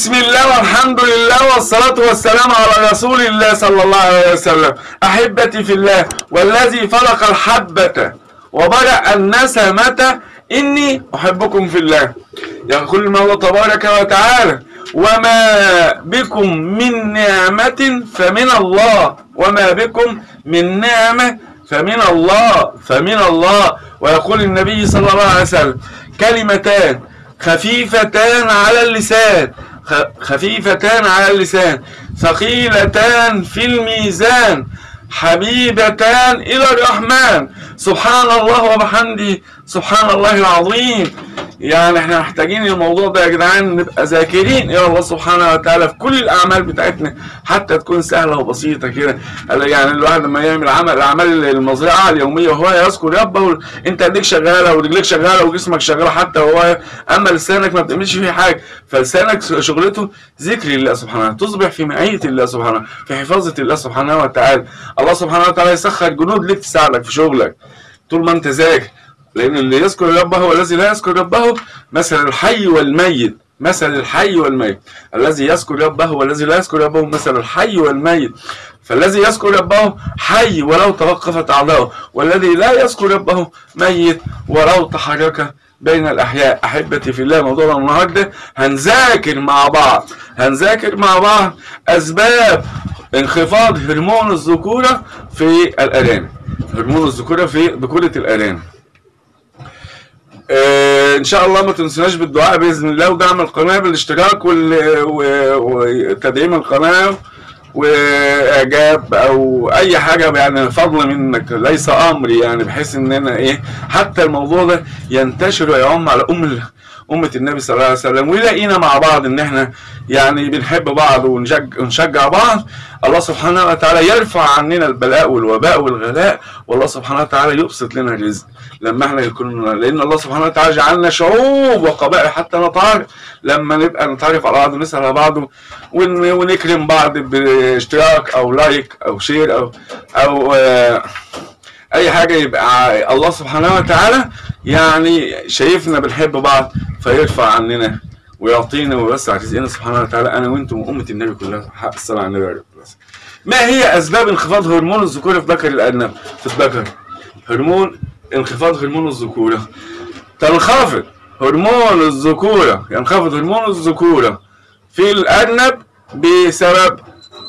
بسم الله والحمد لله والصلاة والسلام على رسول الله صلى الله عليه وسلم. أحبتي في الله والذي فلق الحبة وبرأ النسمة إني أحبكم في الله. يقول المولى تبارك وتعالى وما بكم من نعمة فمن الله. وما بكم من نعمة فمن الله فمن الله. ويقول النبي صلى الله عليه وسلم كلمتان خفيفتان على اللسان. خفيفتان على اللسان ثقيلتان في الميزان حبيبتان إلى الرحمن. سبحان الله وبحمده. سبحان الله العظيم. يعني إحنا محتاجين الموضوع ده يا جدعان نبقى ذاكرين. إلى الله سبحانه وتعالى في كل الأعمال بتاعتنا حتى تكون سهلة وبسيطة كده. يعني الواحد لما يعمل عمل الأعمال المزرعة اليومية وهو يذكر ربه انت ايديك شغالة ورجليك شغالة وجسمك شغال حتى وهو أما لسانك ما بتعملش فيه حاجة. فلسانك شغلته ذكر الله سبحانه وتعالى تصبح في معيه الله سبحانه في حفاظة الله سبحانه وتعالى. الله سبحانه وتعالى يسخر جنود ليك تساعدك في شغلك. طول ما انت ذاكر لأن اللي يذكر ربه والذي لا يذكر ربه مثل الحي والميت مثل الحي والميت. الذي يذكر ربه والذي لا يذكر ربه مثل الحي والميت. فالذي يذكر ربه حي ولو توقفت أعضاؤه والذي لا يذكر ربه ميت ولو تحرك بين الأحياء. أحبتي في الله موضوعنا النهاردة هنذاكر مع بعض. هنذاكر مع بعض أسباب انخفاض هرمون الذكورة في الأرانب هرمون الذكورة في ذكورة الأرانب آه، إن شاء الله ما تنسوناش بالدعاء بإذن الله ودعم القناة بالاشتراك وتدعيم القناة وإعجاب أو أي حاجة يعني فضل منك ليس أمر يعني بحيث ان أنا إيه حتى الموضوع ده ينتشر ويعم على أم أمة النبي صلى الله عليه وسلم ويلاقينا مع بعض إن إحنا يعني بنحب بعض ونشجع, بعض الله سبحانه وتعالى يرفع عننا البلاء والوباء والغلاء والله سبحانه وتعالى يبسط لنا الرزق لما إحنا يكون لأن الله سبحانه وتعالى جعلنا شعوب وقبائل حتى نتعرف لما نبقى نتعرف على بعض ونسأل على بعض ون- ونكرم بعض باشتراك أو like أو share أو أو آه أي حاجة يبقى الله سبحانه وتعالى يعني شايفنا بنحب بعض فيرفع عننا ويعطينا ويوسع رزقنا سبحانه وتعالى. أنا وأنتم وامه النبي كلها حق الصلاة على النبي عليه الصلاة والسلام. ما هي أسباب انخفاض هرمون الذكورة في ذكر الارنب في الذكر هرمون انخفاض هرمون الذكورة. تنخفض هرمون الذكورة ينخفض هرمون الذكورة في الارنب بسبب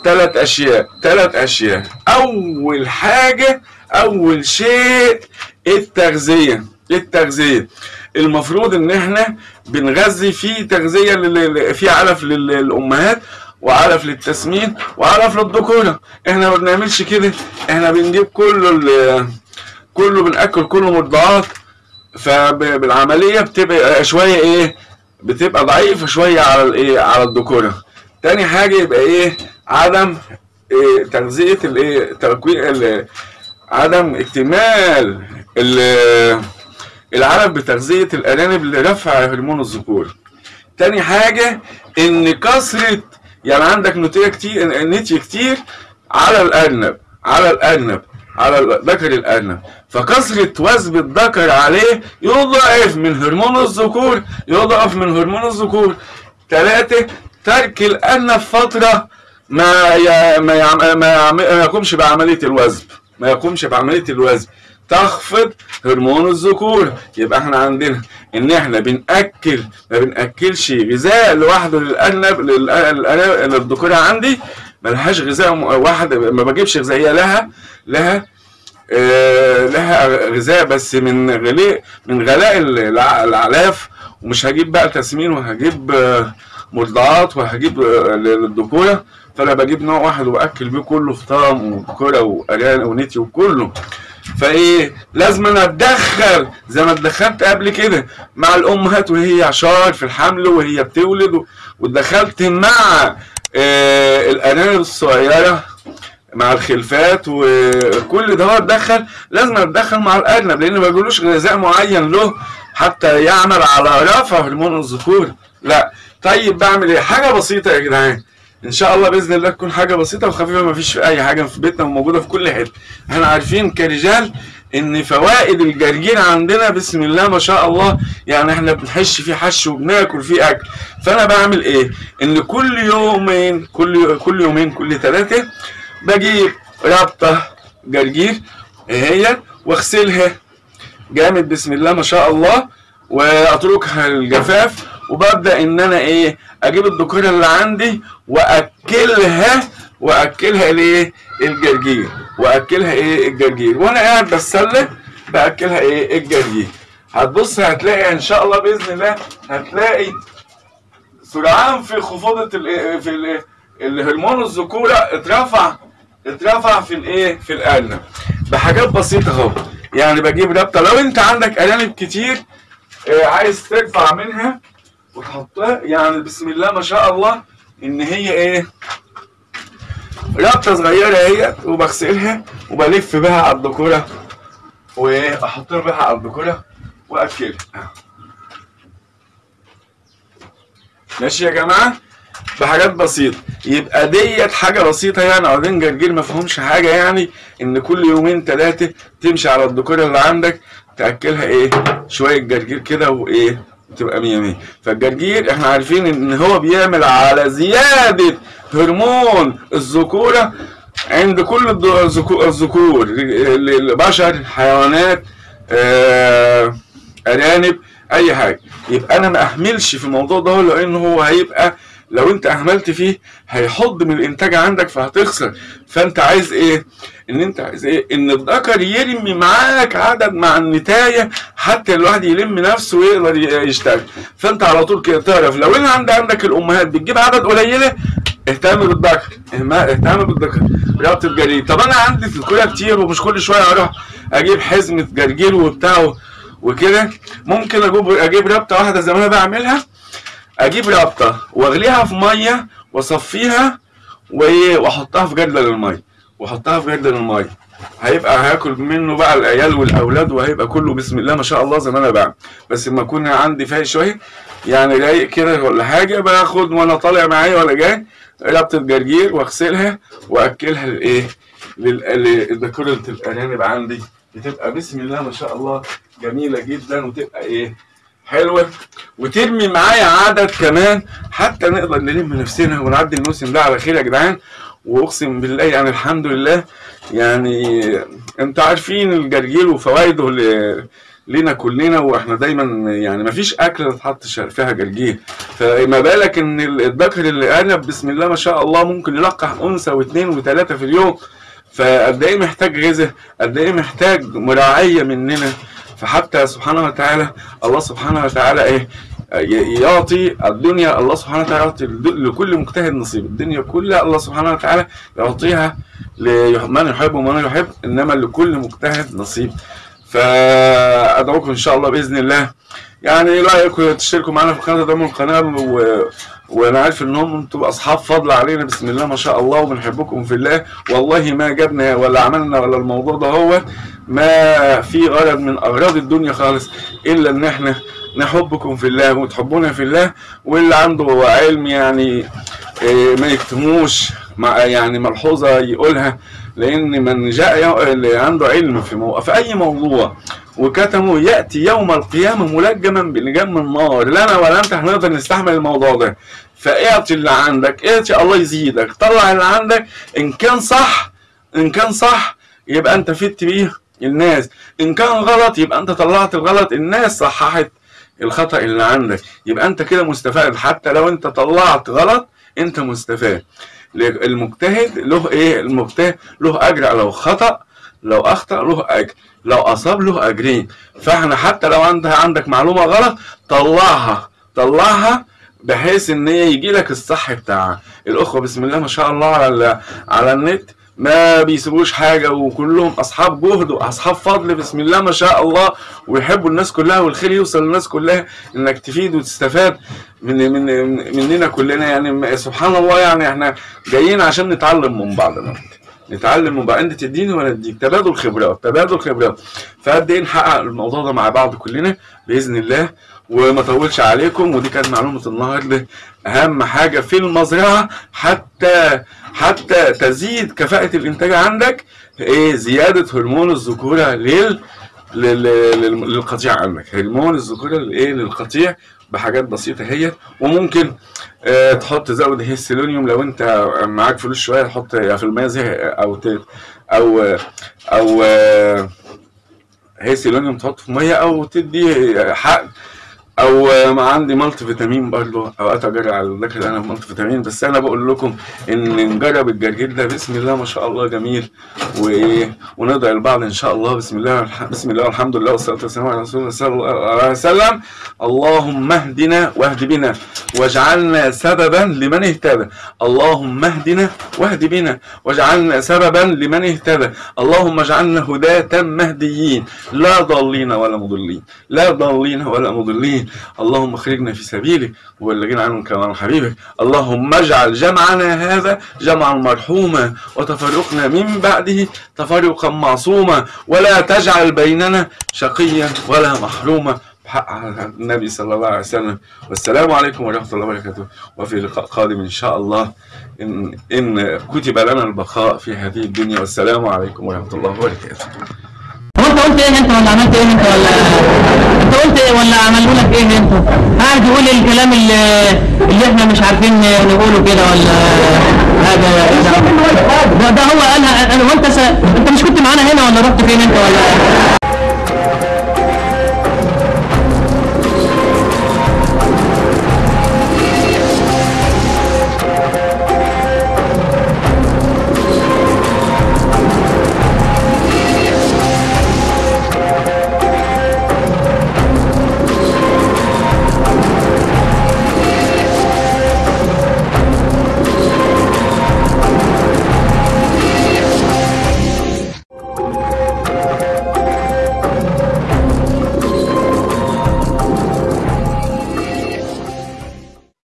ثلاث أشياء. ثلاث أشياء. أول حاجة أول شيء التغذية. التغذية. المفروض إن إحنا بنغذي في تغذية لل- في علف للأمهات وعلف للتسمين وعلف للذكورة. إحنا ما بنعملش كده. إحنا بنجيب كله ال- كله بنأكل كله مرضعات فبالعمليه بتبقى شوية إيه بتبقى ضعيفة شوية على الايه على الذكورة. تاني حاجة يبقى إيه عدم إيه تغذية الايه تكوين عدم اكتمال ال- العلف بتغذية الأرانب لرفع هرمون الذكور. تاني حاجة إن كثرة يعني عندك نتيه كتير نتي كتير على الأرنب على الأرنب على ذكر الأرنب. فكثرة وثب الذكر عليه يضعف من هرمون الذكور يضعف من هرمون الذكور. ثلاثة ترك الأرنب فترة ما. ما. ما. ما يقومش بعملية الوزن ما يقومش بعملية الوزن تخفض هرمون الذكور يبقى إحنا عندنا ان إحنا بنأكل ما بنأكلش غذاء لوحده للأرنب للذكورة عندي ملهاش غذاء واحد ما بجيبش غذائية لها لها آه، لها غذاء بس من غلاء من غلاء الأعلاف ومش هجيب بقى تسمين وهجيب آه، مرضعات وهجيب آه، للذكوره فانا بجيب نوع واحد واكل بيه كله فطام وذكوره واران ونتي وكله. فايه؟ لازم أنا أتدخل زي ما اتدخلت قبل كده مع الأمهات وهي عشار في الحمل وهي بتولد واتدخلت مع آه، الارانب الصغيرة مع الخلفات وكل ده هو اتدخل. لازم أتدخل مع الارنب لأن ما بيقولوش غذاء معين له حتى يعمل على رفع هرمون الذكور. لا. طيب بعمل إيه؟ حاجة بسيطة يا جدعان. إن شاء الله بإذن الله تكون حاجة بسيطة وخفيفة ما فيش أي حاجة في بيتنا وموجودة في كل حتة. إحنا عارفين كرجال إن فوائد الجرجير عندنا بسم الله ما شاء الله يعني إحنا بنحش فيه حش وبناكل فيه أكل. فأنا بعمل إيه؟ إن كل يومين كل كل يومين كل ثلاثة بجيب ربطه جرجير هي؟ واغسلها. جامد بسم الله ما شاء الله. وأتركها الجفاف وببدأ إن أنا إيه أجيب الذكوره اللي عندي وأكلها وأكلها الايه الجرجير وأكلها إيه الجرجير. وأنا قاعد بتسلى بأكلها إيه الجرجير. هتبص هتلاقي إن شاء الله بإذن الله هتلاقي سرعان في خفوضة ال في ال الهرمون الذكورة اترفع اترفع في الايه في الارنب بحاجات بسيطة أهو. يعني بجيب رابطه لو أنت عندك ارانب كتير آه، عايز ترفع منها وتحطها يعني بسم الله ما شاء الله إن هي إيه؟ رابطه صغيرة اهي وبغسلها وبلف بها على الذكورة. واحطها بها على الذكورة واكلها ماشي يا جماعة؟ بحاجات بسيطة. يبقى ديت حاجة بسيطة يعني عودين جرجير ما فيهمش حاجة يعني إن كل يومين ثلاثة تمشي على الذكورة اللي عندك تأكلها إيه؟ شوية جرجير كده وإيه؟ تبقى مية مية. فالجرجير إحنا عارفين إن هو بيعمل على زيادة هرمون الذكورة عند كل الذ- الذكو- الذكور. البشر حيوانات آه، أرانب أي حاجة. يبقى أنا ما أهملش في الموضوع ده لأن هو هيبقى لو انت اهملت فيه هيحط من الانتاج عندك فهتخسر. فانت عايز إيه؟ ان انت عايز إيه؟ ان الذكر يرمي معاك عدد مع النتاية حتى الواحد يلم نفسه ويقدر يشتغل. فانت على طول كده تعرف لو ان عند عندك الأمهات بتجيب عدد قليلة اهتم بالذكر. اهتم بالذكر. ربط الجرير طب أنا عندي في كتير ومش كل شوية أروح أجيب حزمة جرجير وبتاع وكده. ممكن أجيب أجيب ربطه واحدة زي ما أنا بعملها. أجيب رابطه وأغليها في مية وأصفيها وايه وأحطها في جردل الميه وأحطها في جردل الميه هيبقى هاكل منه بقى العيال والأولاد وهيبقى كله بسم الله ما شاء الله زي ما أنا بعمل. بس لما اكون عندي فايق شوية يعني رايق كده ولا حاجة باخد وأنا طالع معايا ولا جاي ربطه جرجير وأغسلها وأكلها لإيه؟ لل- لذكوره الأرانب عندي. بتبقى بسم الله ما شاء الله جميلة جدا وتبقى إيه؟ حلوة. وترمي معايا عدد كمان حتى نقدر نلم نفسنا ونعدي الموسم ده على خير يا جدعان. واقسم بالله يعني الحمد لله يعني أنتوا عارفين الجرجير وفوائده لينا كلنا وإحنا دايما يعني ما فيش أكلة تتحط فيها جرجير. فما بالك إن الذكر اللي ارنب بسم الله ما شاء الله ممكن يلقح أنثى واثنين وثلاثه في اليوم. فقد إيه محتاج غذاء؟ قد إيه محتاج مراعية مننا؟ فحتى سبحانه وتعالى الله سبحانه وتعالى إيه؟ يعطي الدنيا الله سبحانه وتعالى يعطي لكل مجتهد نصيب. الدنيا كلها الله سبحانه وتعالى يعطيها لمن يحب ومن يحب إنما لكل مجتهد نصيب. فأدعوكم إن شاء الله بإذن الله. يعني رايكم تشتركوا معنا في قناه دعموا القناة. وأنا عارف ان هم أنتوا اصحاب فضل علينا بسم الله ما شاء الله وبنحبكم في الله. والله ما جبنا ولا عملنا ولا الموضوع ده هو ما في غرض من أغراض الدنيا خالص إلا إن إحنا نحبكم في الله وتحبونا في الله. واللي عنده علم يعني إيه، ما يكتموش مع يعني ملحوظة يقولها. لأن من جاء. اللي عنده علم في. في اي موضوع؟ وكتمه يأتي يوم القيامة ملجما بلجام من نار لا أنا ولا أنت هنقدر نستحمل الموضوع ده. فاعطي اللي عندك اعطي الله يزيدك. طلع اللي عندك إن كان صح إن كان صح يبقى أنت فدت بيه الناس. إن كان غلط يبقى أنت طلعت الغلط الناس صححت الخطأ اللي عندك. يبقى أنت كده مستفاد. حتى لو أنت طلعت غلط أنت مستفاد. المجتهد له إيه؟ المجتهد له أجر لو خطأ لو أخطأ له أجر لو أصاب له أجرين. فإحنا حتى لو انت عندك معلومة غلط طلعها طلعها بحيث إن هي يجي لك الصح بتاعها. الأخوة بسم الله ما شاء الله على على النت. ما بيسيبوش حاجة وكلهم أصحاب جهد وأصحاب فضل بسم الله ما شاء الله. ويحبوا الناس كلها والخير يوصل للناس كلها. إنك تفيد وتستفاد من من مننا كلنا يعني. سبحان الله يعني إحنا جايين عشان نتعلم من بعض نتعلم بعض انت تديني وأنا اديك تبادل خبرات تبادل خبرات. فقد إيه نحقق الموضوع ده مع بعض كلنا بإذن الله وما اطولش عليكم ودي كانت معلومة النهارده. أهم حاجة في المزرعة حتى حتى تزيد كفاءة الإنتاج عندك إيه زيادة هرمون الذكورة لل لل- لل- للقطيع عندك. هرمون الذكورة الايه للقطيع بحاجات بسيطة هي وممكن آه تحط تزود E selenium لو انت معاك فلوس شوية تحط يا في الميه زي أو ت- أو أو آه، E selenium تحطه في مية أو تدي حقن. أو عندي multivitamin برضه أوقات أجري على الذكر أنا multivitamin بس أنا بقول لكم إن نجرب الجرجير ده بسم الله ما شاء الله جميل. وايه وندعي البعض إن شاء الله بسم الله بسم الله والحمد لله والصلاة والسلام على رسول الله صلى الله عليه وسلم. اللهم اهدنا واهد بنا واجعلنا سببا لمن اهتدى. اللهم اهدنا واهد بنا واجعلنا سببا لمن اهتدى. اللهم اجعلنا هداة مهديين. لا ضالين ولا مضلين. لا ضالين ولا مضلين. اللهم اخرجنا في سبيلك وبلغنا عنهم كما حبيبك. اللهم اجعل جمعنا هذا جمعا مرحوما وتفرقنا من بعده تفرقا معصوما. ولا تجعل بيننا شقيا ولا محروما. بحق النبي صلى الله عليه وسلم. والسلام عليكم ورحمة الله وبركاته. وفي لقاء قادم إن شاء الله. إن, إن كتب لنا البقاء في هذه الدنيا. والسلام عليكم ورحمة الله وبركاته. قلت إيه أنت ولا عملت إيه أنت ولا أنت قلت إيه ولا عملوا لك إيه انت قاعد يقول الكلام اللي, اللي إحنا مش عارفين نقوله كده ولا هذا ده, ده هو قالها أنا وانت أنت مش كنت معانا هنا ولا رحت فين أنت ولا